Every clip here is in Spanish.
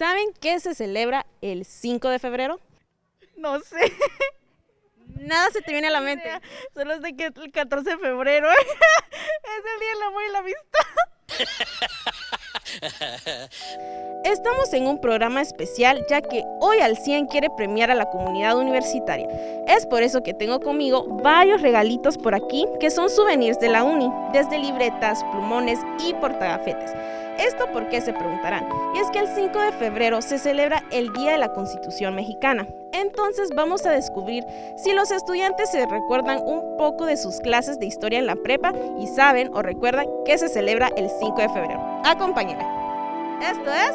¿Saben qué se celebra el 5 de febrero? No sé. Nada se te viene a la mente. Solo sé que el 14 de febrero es el día del amor y la amistad. Estamos en un programa especial ya que hoy al 100 quiere premiar a la comunidad universitaria. Es por eso que tengo conmigo varios regalitos por aquí que son souvenirs de la uni, desde libretas, plumones y portagafetes. ¿Esto por qué se preguntarán? Y es que el 5 de febrero se celebra el Día de la Constitución Mexicana. Entonces vamos a descubrir si los estudiantes se recuerdan un poco de sus clases de historia en la prepa y saben o recuerdan que se celebra el 5 de febrero. Acompáñenme. Esto es...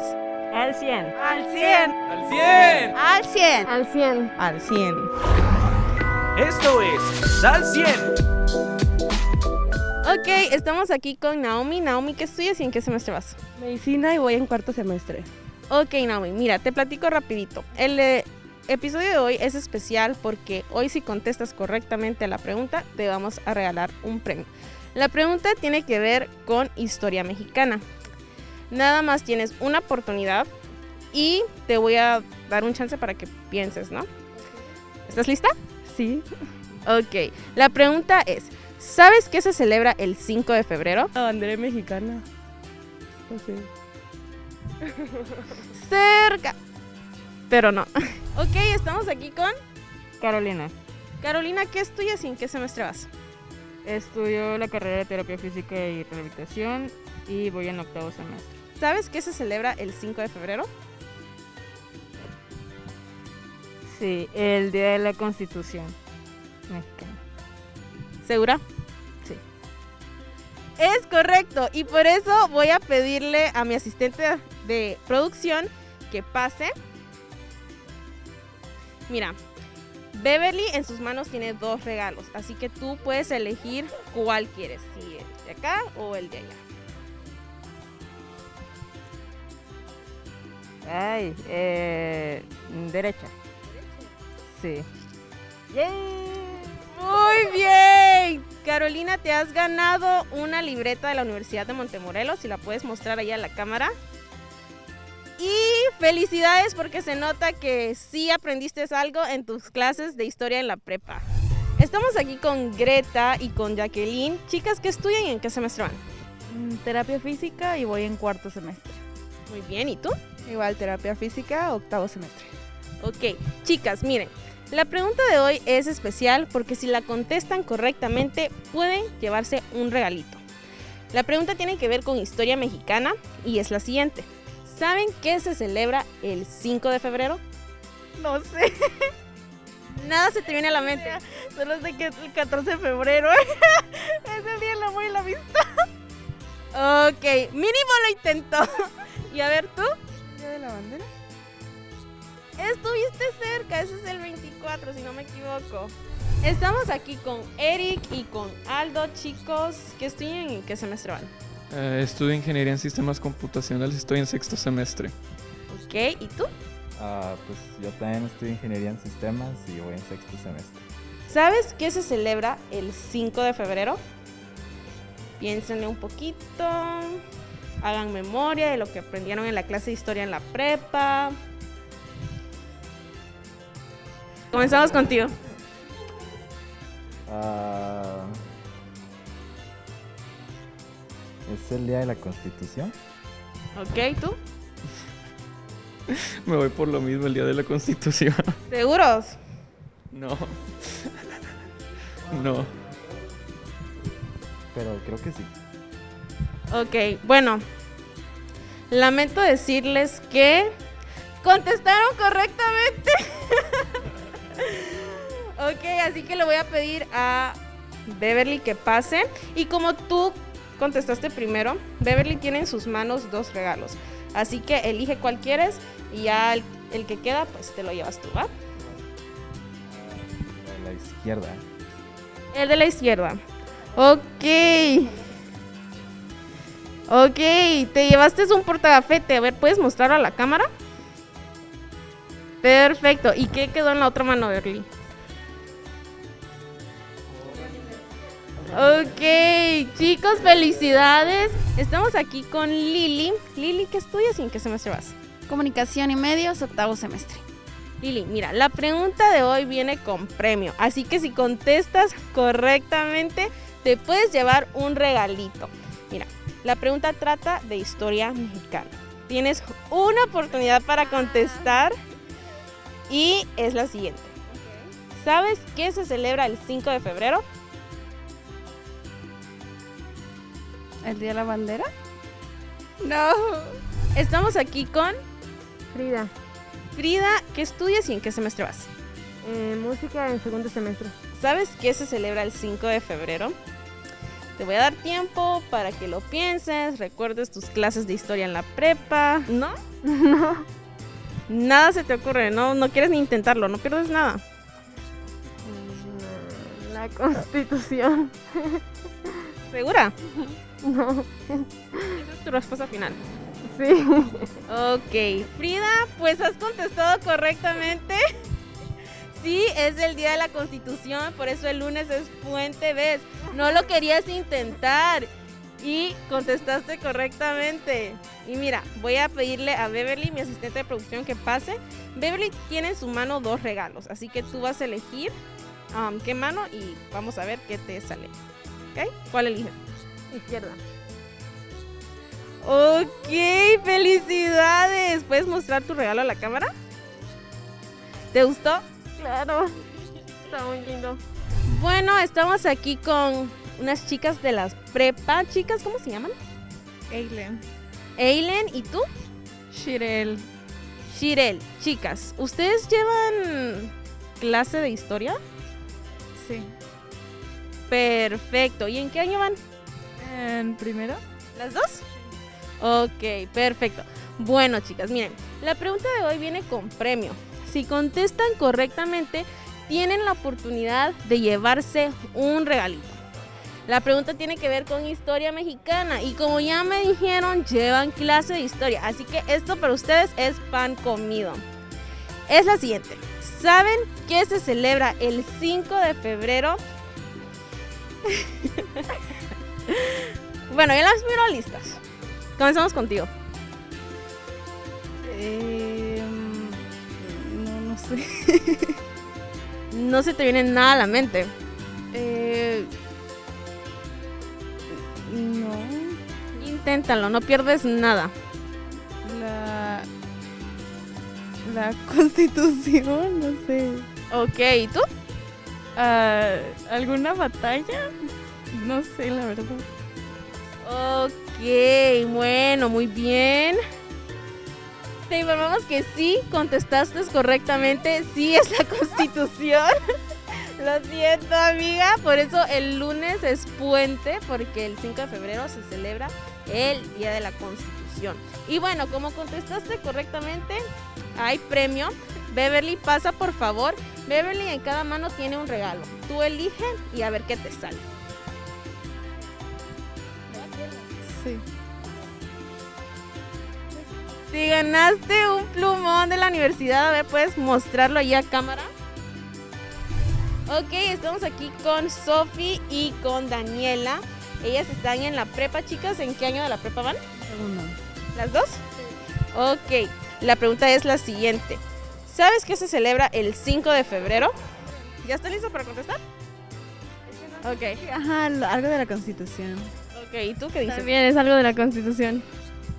Al 100. Al 100. ¡Al 100! Al 100. Al 100. Al 100. Esto es Al 100. Ok, estamos aquí con Naomi. Naomi, ¿qué estudias y en qué semestre vas? Medicina y voy en cuarto semestre. Ok, Naomi, mira, te platico rapidito. El eh, episodio de hoy es especial porque hoy si contestas correctamente a la pregunta, te vamos a regalar un premio. La pregunta tiene que ver con historia mexicana. Nada más tienes una oportunidad y te voy a dar un chance para que pienses, ¿no? ¿Estás lista? Sí. Ok, la pregunta es, ¿sabes qué se celebra el 5 de febrero? La bandera mexicana. No sé. Cerca. Pero no. Ok, estamos aquí con Carolina. Carolina. ¿Qué estudias y en qué semestre vas? Estudio la carrera de terapia física y rehabilitación y voy en octavo semestre. ¿Sabes qué se celebra el 5 de febrero? Sí, el Día de la Constitución Mexicana. ¿Segura? Sí. Es correcto. Y por eso voy a pedirle a mi asistente de producción que pase. Mira, Beverly en sus manos tiene dos regalos. Así que tú puedes elegir cuál quieres. Si el de acá o el de allá. Ay, eh, derecha. Sí. Muy bien. Carolina, te has ganado una libreta de la Universidad de Montemorelos. Si la puedes mostrar ahí a la cámara. Y felicidades porque se nota que sí aprendiste algo en tus clases de historia en la prepa. Estamos aquí con Greta y con Jacqueline. Chicas, ¿qué estudian y en qué semestre van? Mm, Terapia física y voy en cuarto semestre. Muy bien, ¿y tú? Igual terapia física, octavo semestre. Ok, chicas, miren, la pregunta de hoy es especial porque si la contestan correctamente pueden llevarse un regalito. La pregunta tiene que ver con historia mexicana y es la siguiente. ¿Saben qué se celebra el 5 de febrero? No sé. Nada se te viene a la mente. Solo sé que el 14 de febrero es el día del amor y la amistad. Ok, mínimo lo intentó. Y a ver tú, ¿Día de la bandera? Estuviste cerca, ese es el 24 si no me equivoco. Estamos aquí con Eric y con Aldo, chicos. ¿Qué estudian y qué semestre van? Eh, estudio Ingeniería en Sistemas Computacionales, estoy en sexto semestre. Ok, ¿y tú? Ah, pues yo también estudio ingeniería en sistemas y voy en sexto semestre. ¿Sabes qué se celebra el 5 de febrero? Piénsenle un poquito. Hagan memoria de lo que aprendieron en la clase de historia en la prepa. Comenzamos contigo. Ah, ¿Es el día de la constitución? Ok, ¿tú? Me voy por lo mismo el día de la Constitución. ¿Seguros? No. No. Pero creo que sí. Ok, bueno. Lamento decirles que contestaron correctamente. ok, así que le voy a pedir a Beverly que pase. Y como tú contestaste primero, Beverly tiene en sus manos dos regalos. Así que elige cuál quieres y ya el, el que queda, pues te lo llevas tú, ¿va? De la izquierda. El de la izquierda. Ok. Ok, te llevaste un portagafete. A ver, ¿puedes mostrarlo a la cámara? Perfecto. ¿Y qué quedó en la otra mano, Berly? Ok, chicos, felicidades. Estamos aquí con Lili. Lili, ¿qué estudias y en qué semestre vas? Comunicación y medios, octavo semestre. Lili, mira, la pregunta de hoy viene con premio, así que si contestas correctamente, te puedes llevar un regalito. Mira, la pregunta trata de historia mexicana. Tienes una oportunidad para contestar y es la siguiente. ¿Sabes qué se celebra el 5 de febrero? ¿El Día de la Bandera? No. Estamos aquí con Frida, Frida. ¿Qué estudias y en qué semestre vas? eh, música en segundo semestre. ¿Sabes qué se celebra el 5 de febrero? Te voy a dar tiempo para que lo pienses, recuerdes tus clases de historia en la prepa. ¿No? No. Nada se te ocurre, no, no quieres ni intentarlo, no pierdes nada. Mm, La constitución. ¿Segura? No. Esa es tu respuesta final. Sí. Ok, Frida, pues has contestado correctamente. Sí, es el día de la Constitución, por eso el lunes es puente, ¿ves? No lo querías intentar y contestaste correctamente. Y mira, voy a pedirle a Beverly, mi asistente de producción, que pase. Beverly tiene en su mano dos regalos, así que tú vas a elegir um, qué mano y vamos a ver qué te sale. ¿Ok? ¿Cuál eliges? Izquierda. Ok, felicidades. ¿Puedes mostrar tu regalo a la cámara? ¿Te gustó? Claro. Está muy lindo. Bueno, estamos aquí con unas chicas de las prepa. Chicas, ¿cómo se llaman? Eileen. Eileen y tú, Shirel. Shirel. Chicas, ¿ustedes llevan clase de historia? Sí. Perfecto. ¿Y en qué año van? ¿En primero? ¿Las dos? Ok, perfecto. Bueno, chicas, miren, la pregunta de hoy viene con premio. Si contestan correctamente, tienen la oportunidad de llevarse un regalito. La pregunta tiene que ver con historia mexicana y como ya me dijeron, llevan clase de historia. Así que esto para ustedes es pan comido. Es la siguiente. ¿Saben qué se celebra el 5 de febrero? bueno, ya las miro listas. Comenzamos contigo. Eh, no, no sé. No se te viene nada a la mente. Inténtalo, no pierdes nada. La. La constitución, no sé. Ok, ¿y tú? Ah, ¿Alguna batalla? No sé, la verdad. Ok, bueno, muy bien. Te informamos que sí, contestaste correctamente. Sí es la constitución. Lo siento, amiga. Por eso el lunes es puente, porque el 5 de febrero se celebra el Día de la Constitución. Y bueno, como contestaste correctamente, hay premio. Beverly, pasa por favor. Beverly en cada mano tiene un regalo. Tú elige y a ver qué te sale. Sí. Si ganaste un plumón de la universidad, a ver, ¿puedes mostrarlo ahí a cámara? Ok, estamos aquí con Sofi y con Daniela. Ellas están en la prepa, chicas. ¿En qué año de la prepa van? Segundo. ¿Las dos? Ok, la pregunta es la siguiente. ¿Sabes qué se celebra el 5 de febrero? ¿Ya está listo para contestar? Ok, Ajá, algo de la constitución. ok. ¿Y tú qué dices? También es algo de la constitución.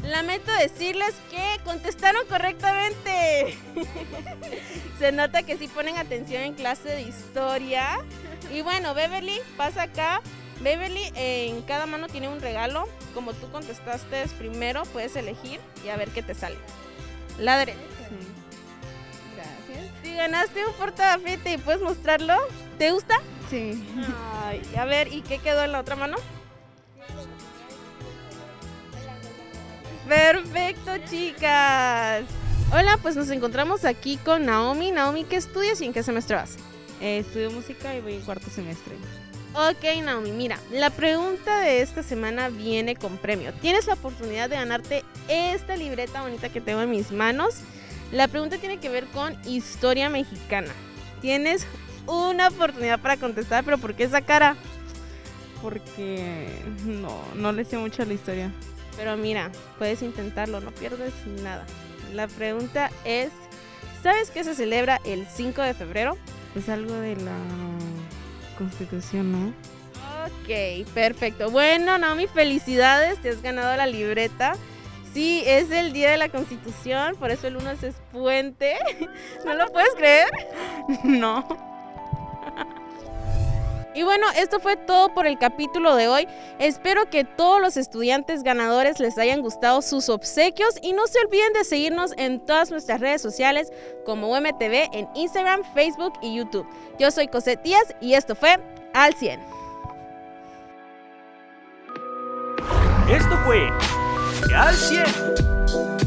Lamento decirles que contestaron correctamente. Se nota que sí ponen atención en clase de historia. Y bueno, Beverly, pasa acá. Beverly en cada mano tiene un regalo. Como tú contestaste primero, puedes elegir y a ver qué te sale. La derecha. Gracias. Si ganaste un portafete, ¿puedes mostrarlo? ¿Te gusta? Sí. Ay, a ver, ¿y qué quedó en la otra mano? Perfecto, chicas. Hola, pues nos encontramos aquí con Naomi. Naomi, ¿qué estudias y en qué semestre vas? Eh, estudio música y voy en cuarto semestre. Ok, Naomi, mira, la pregunta de esta semana viene con premio. Tienes la oportunidad de ganarte esta libreta bonita que tengo en mis manos. La pregunta tiene que ver con historia mexicana. Tienes una oportunidad para contestar, pero ¿por qué esa cara? Porque no, no le sé mucho a la historia. Pero mira, puedes intentarlo, no pierdes nada. La pregunta es, ¿sabes qué se celebra el 5 de febrero? Es algo de la constitución, ¿no? Ok, perfecto. Bueno, Naomi, felicidades, te has ganado la libreta. Sí, es el día de la Constitución, por eso el lunes es puente. ¿No lo puedes creer? No. Y bueno, esto fue todo por el capítulo de hoy. Espero que todos los estudiantes ganadores les hayan gustado sus obsequios y no se olviden de seguirnos en todas nuestras redes sociales como UMTV en Instagram, Facebook y YouTube. Yo soy Cosette Díaz y esto fue Al 100. Esto fue Al 100.